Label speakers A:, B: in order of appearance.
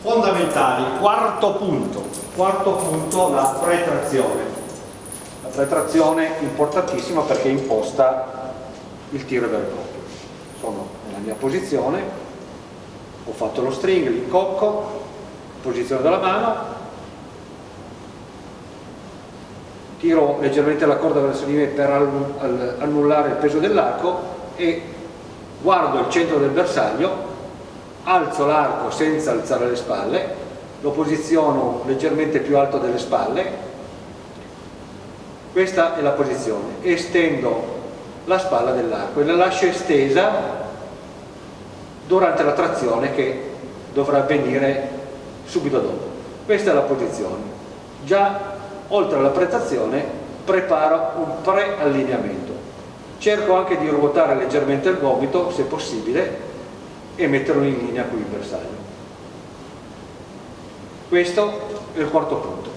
A: fondamentali, quarto punto, quarto punto la pretrazione. La pretrazione importantissima perché imposta il tiro vero e proprio. Sono nella mia posizione, ho fatto lo string, l'incocco, posizione della mano, tiro leggermente la corda verso di me per annullare il peso dell'arco e guardo il centro del bersaglio alzo l'arco senza alzare le spalle, lo posiziono leggermente più alto delle spalle, questa è la posizione, estendo la spalla dell'arco e la lascio estesa durante la trazione che dovrà avvenire subito dopo. Questa è la posizione. Già oltre alla prestazione preparo un pre-allineamento. Cerco anche di ruotare leggermente il gomito, se possibile, e metterlo in linea con il bersaglio. Questo è il quarto punto.